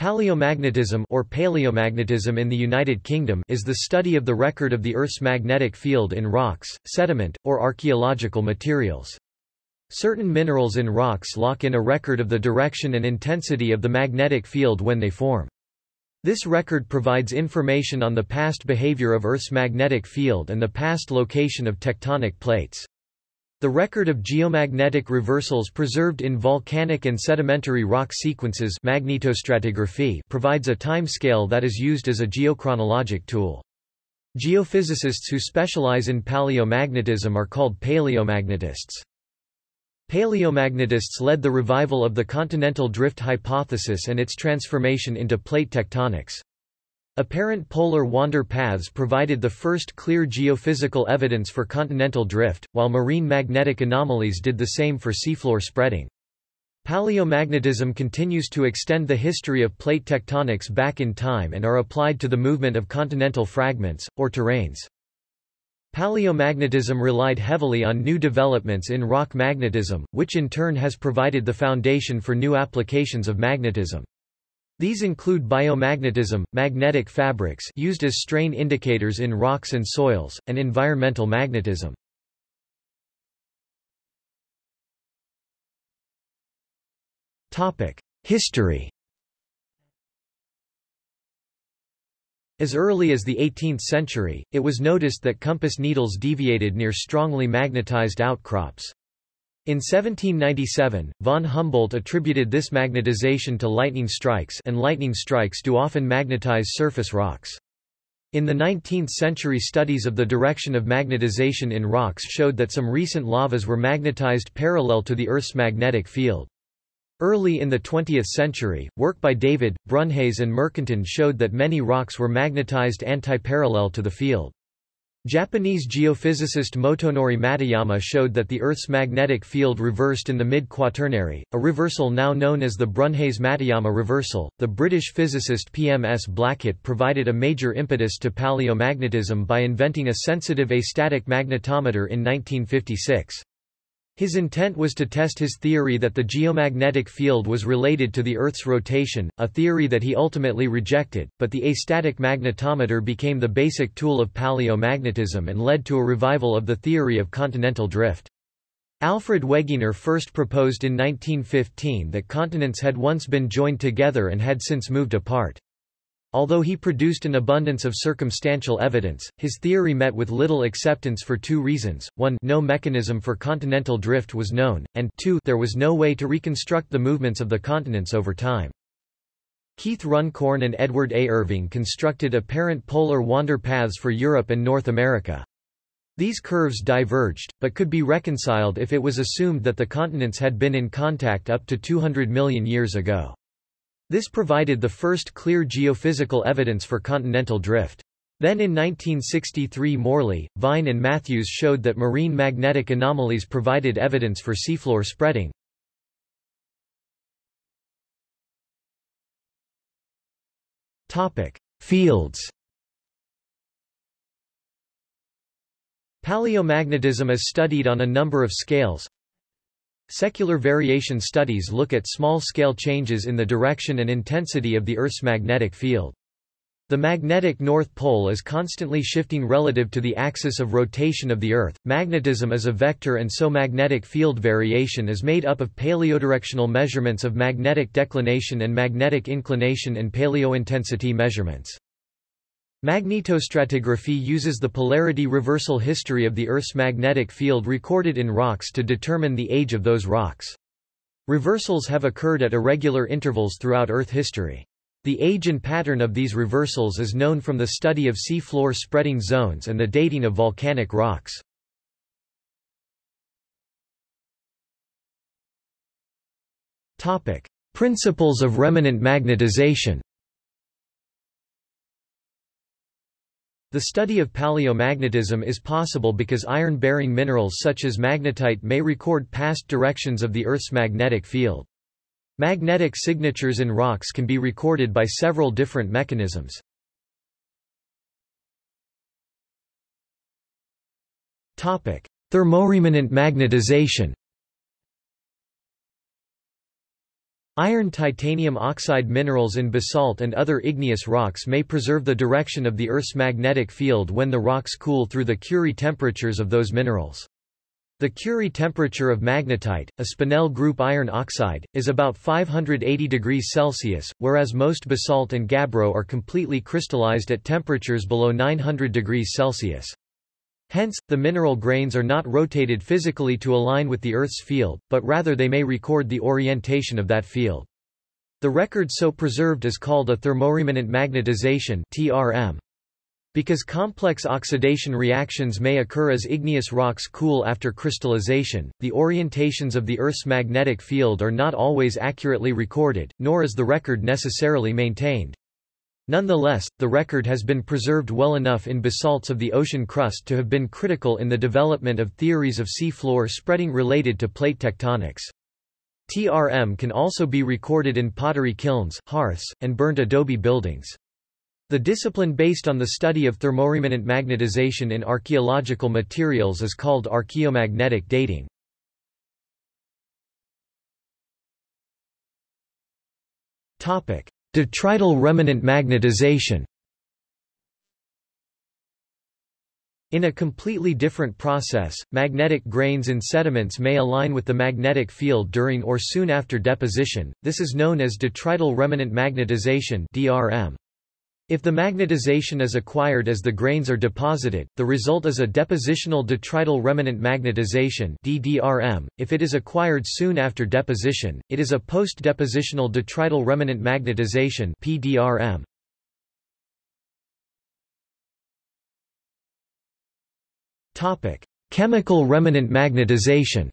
Paleomagnetism or paleomagnetism in the United Kingdom is the study of the record of the Earth's magnetic field in rocks, sediment, or archaeological materials. Certain minerals in rocks lock in a record of the direction and intensity of the magnetic field when they form. This record provides information on the past behavior of Earth's magnetic field and the past location of tectonic plates. The record of geomagnetic reversals preserved in volcanic and sedimentary rock sequences magnetostratigraphy provides a timescale that is used as a geochronologic tool. Geophysicists who specialize in paleomagnetism are called paleomagnetists. Paleomagnetists led the revival of the continental drift hypothesis and its transformation into plate tectonics. Apparent polar wander paths provided the first clear geophysical evidence for continental drift, while marine magnetic anomalies did the same for seafloor spreading. Paleomagnetism continues to extend the history of plate tectonics back in time and are applied to the movement of continental fragments, or terranes. Paleomagnetism relied heavily on new developments in rock magnetism, which in turn has provided the foundation for new applications of magnetism. These include biomagnetism, magnetic fabrics used as strain indicators in rocks and soils, and environmental magnetism. History As early as the 18th century, it was noticed that compass needles deviated near strongly magnetized outcrops. In 1797, von Humboldt attributed this magnetization to lightning strikes and lightning strikes do often magnetize surface rocks. In the 19th century studies of the direction of magnetization in rocks showed that some recent lavas were magnetized parallel to the Earth's magnetic field. Early in the 20th century, work by David, Brunhes and Mercanton showed that many rocks were magnetized antiparallel to the field. Japanese geophysicist Motonori Matuyama showed that the Earth's magnetic field reversed in the mid-quaternary, a reversal now known as the Brunhes-Matuyama reversal. The British physicist P.M.S. Blackett provided a major impetus to paleomagnetism by inventing a sensitive astatic magnetometer in 1956. His intent was to test his theory that the geomagnetic field was related to the Earth's rotation, a theory that he ultimately rejected, but the astatic magnetometer became the basic tool of paleomagnetism and led to a revival of the theory of continental drift. Alfred Wegener first proposed in 1915 that continents had once been joined together and had since moved apart. Although he produced an abundance of circumstantial evidence, his theory met with little acceptance for two reasons, one no mechanism for continental drift was known, and two there was no way to reconstruct the movements of the continents over time. Keith Runcorn and Edward A. Irving constructed apparent polar wander paths for Europe and North America. These curves diverged, but could be reconciled if it was assumed that the continents had been in contact up to 200 million years ago. This provided the first clear geophysical evidence for continental drift. Then in 1963 Morley, Vine and Matthews showed that marine magnetic anomalies provided evidence for seafloor spreading. Topic. Fields Paleomagnetism is studied on a number of scales, Secular variation studies look at small-scale changes in the direction and intensity of the Earth's magnetic field. The magnetic North Pole is constantly shifting relative to the axis of rotation of the Earth. Magnetism is a vector and so magnetic field variation is made up of paleodirectional measurements of magnetic declination and magnetic inclination and paleointensity measurements. Magnetostratigraphy uses the polarity reversal history of the Earth's magnetic field recorded in rocks to determine the age of those rocks. Reversals have occurred at irregular intervals throughout Earth history. The age and pattern of these reversals is known from the study of sea floor spreading zones and the dating of volcanic rocks. Principles of remanent magnetization The study of paleomagnetism is possible because iron-bearing minerals such as magnetite may record past directions of the Earth's magnetic field. Magnetic signatures in rocks can be recorded by several different mechanisms. Thermoremanent magnetization Iron titanium oxide minerals in basalt and other igneous rocks may preserve the direction of the Earth's magnetic field when the rocks cool through the Curie temperatures of those minerals. The Curie temperature of magnetite, a spinel group iron oxide, is about 580 degrees Celsius, whereas most basalt and gabbro are completely crystallized at temperatures below 900 degrees Celsius. Hence, the mineral grains are not rotated physically to align with the Earth's field, but rather they may record the orientation of that field. The record so preserved is called a thermoremanent magnetization TRM. Because complex oxidation reactions may occur as igneous rocks cool after crystallization, the orientations of the Earth's magnetic field are not always accurately recorded, nor is the record necessarily maintained. Nonetheless, the record has been preserved well enough in basalts of the ocean crust to have been critical in the development of theories of sea floor spreading related to plate tectonics. TRM can also be recorded in pottery kilns, hearths, and burnt adobe buildings. The discipline based on the study of thermoremanent magnetization in archaeological materials is called archaeomagnetic dating. Topic: Detrital remanent magnetization In a completely different process, magnetic grains in sediments may align with the magnetic field during or soon after deposition, this is known as detrital remanent magnetization DRM. If the magnetization is acquired as the grains are deposited, the result is a depositional detrital remanent magnetization DDRM. If it is acquired soon after deposition, it is a post-depositional detrital remanent magnetization PDRM. Topic: Chemical remanent magnetization.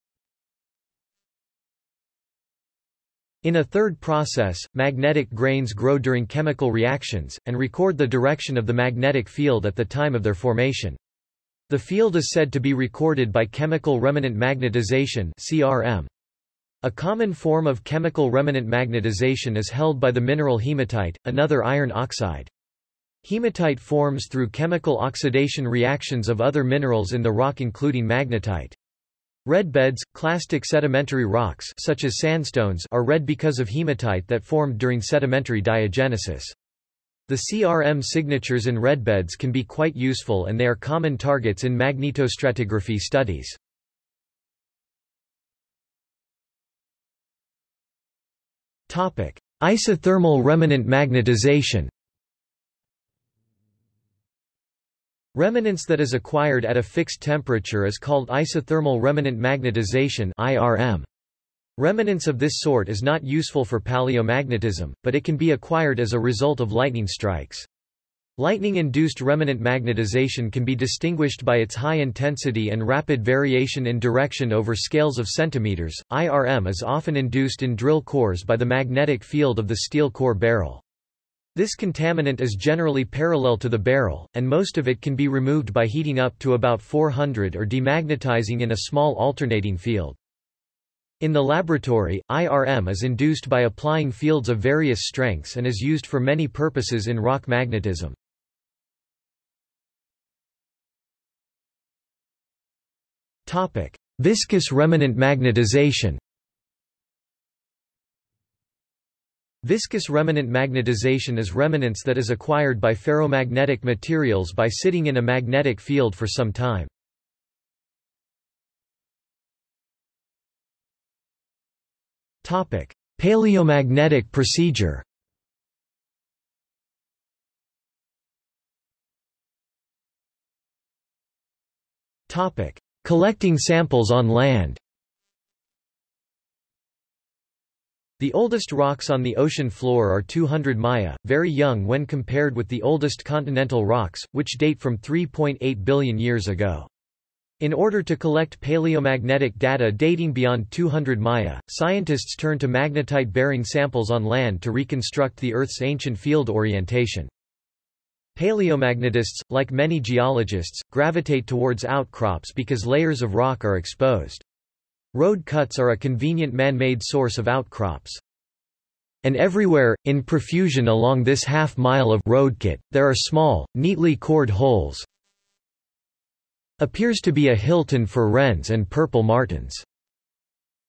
In a third process, magnetic grains grow during chemical reactions, and record the direction of the magnetic field at the time of their formation. The field is said to be recorded by chemical remanent magnetization CRM. A common form of chemical remanent magnetization is held by the mineral hematite, another iron oxide. Hematite forms through chemical oxidation reactions of other minerals in the rock including magnetite. Red beds, clastic sedimentary rocks such as sandstones are red because of hematite that formed during sedimentary diagenesis. The CRM signatures in red beds can be quite useful and they are common targets in magnetostratigraphy studies. Topic: Isothermal remanent magnetization Remanence that is acquired at a fixed temperature is called isothermal remanent magnetization IRM. Remanence of this sort is not useful for paleomagnetism, but it can be acquired as a result of lightning strikes. Lightning-induced remanent magnetization can be distinguished by its high intensity and rapid variation in direction over scales of centimeters. IRM is often induced in drill cores by the magnetic field of the steel core barrel. This contaminant is generally parallel to the barrel, and most of it can be removed by heating up to about 400 or demagnetizing in a small alternating field. In the laboratory, IRM is induced by applying fields of various strengths and is used for many purposes in rock magnetism. Topic: Viscous remanent magnetization Viscous remanent magnetization is remanence that is acquired by ferromagnetic materials by sitting in a magnetic field for some time. Topic: Paleomagnetic procedure Topic: Collecting samples on land The oldest rocks on the ocean floor are 200 Maya, very young when compared with the oldest continental rocks, which date from 3.8 billion years ago. In order to collect paleomagnetic data dating beyond 200 Maya, scientists turn to magnetite-bearing samples on land to reconstruct the Earth's ancient field orientation. Paleomagnetists, like many geologists, gravitate towards outcrops because layers of rock are exposed. Road cuts are a convenient man-made source of outcrops. And everywhere, in profusion along this half-mile of roadcut, there are small, neatly cored holes. Appears to be a Hilton for wrens and purple martins.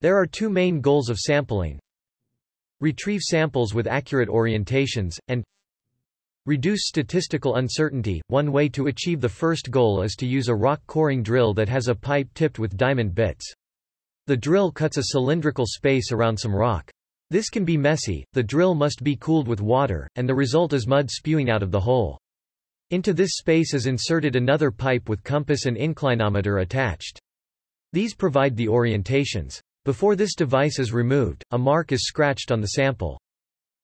There are two main goals of sampling. retrieve samples with accurate orientations, and reduce statistical uncertainty. One way to achieve the first goal is to use a rock coring drill that has a pipe tipped with diamond bits. The drill cuts a cylindrical space around some rock. This can be messy, the drill must be cooled with water, and the result is mud spewing out of the hole. Into this space is inserted another pipe with compass and inclinometer attached. These provide the orientations. Before this device is removed, a mark is scratched on the sample.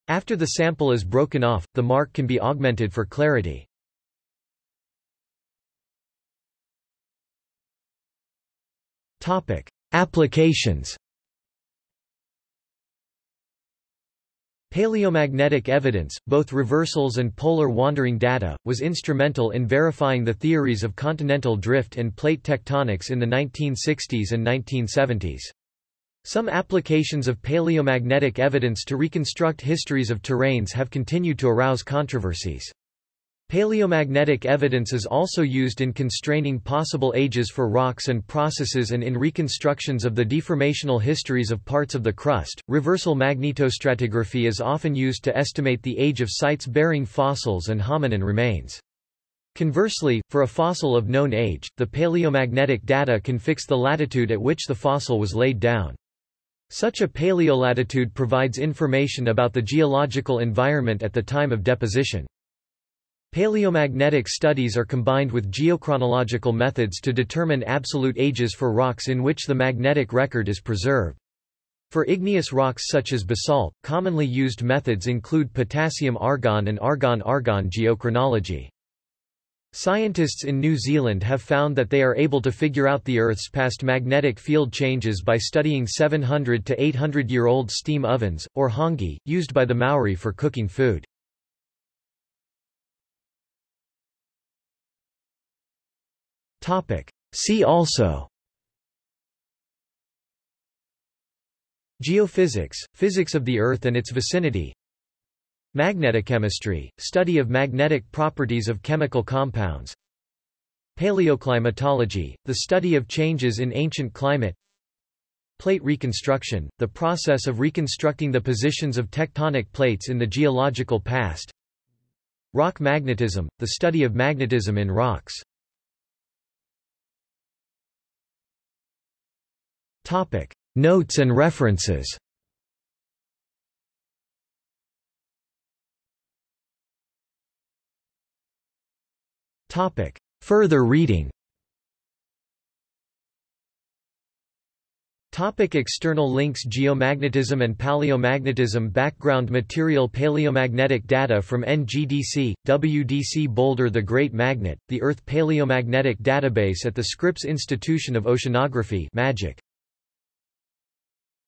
After the sample is broken off, the mark can be augmented for clarity. Topic: Applications Paleomagnetic evidence, both reversals and polar wandering data, was instrumental in verifying the theories of continental drift and plate tectonics in the 1960s and 1970s. Some applications of paleomagnetic evidence to reconstruct histories of terranes have continued to arouse controversies. Paleomagnetic evidence is also used in constraining possible ages for rocks and processes and in reconstructions of the deformational histories of parts of the crust. Reversal magnetostratigraphy is often used to estimate the age of sites bearing fossils and hominin remains. Conversely, for a fossil of known age, the paleomagnetic data can fix the latitude at which the fossil was laid down. Such a paleolatitude provides information about the geological environment at the time of deposition. Paleomagnetic studies are combined with geochronological methods to determine absolute ages for rocks in which the magnetic record is preserved. For igneous rocks such as basalt, commonly used methods include potassium-argon and argon-argon geochronology. Scientists in New Zealand have found that they are able to figure out the Earth's past magnetic field changes by studying 700 to 800 year old steam ovens, or hāngī, used by the Maori for cooking food. See also. Geophysics, physics of the Earth and its vicinity. Magnetochemistry, study of magnetic properties of chemical compounds. Paleoclimatology, the study of changes in ancient climate. Plate reconstruction, the process of reconstructing the positions of tectonic plates in the geological past. Rock magnetism, the study of magnetism in rocks Topic. Notes and references. Topic. Further reading. Topic. External links Geomagnetism and Paleomagnetism. Background material Paleomagnetic data from NGDC, WDC Boulder The Great Magnet, the Earth Paleomagnetic Database at the Scripps Institution of Oceanography Magic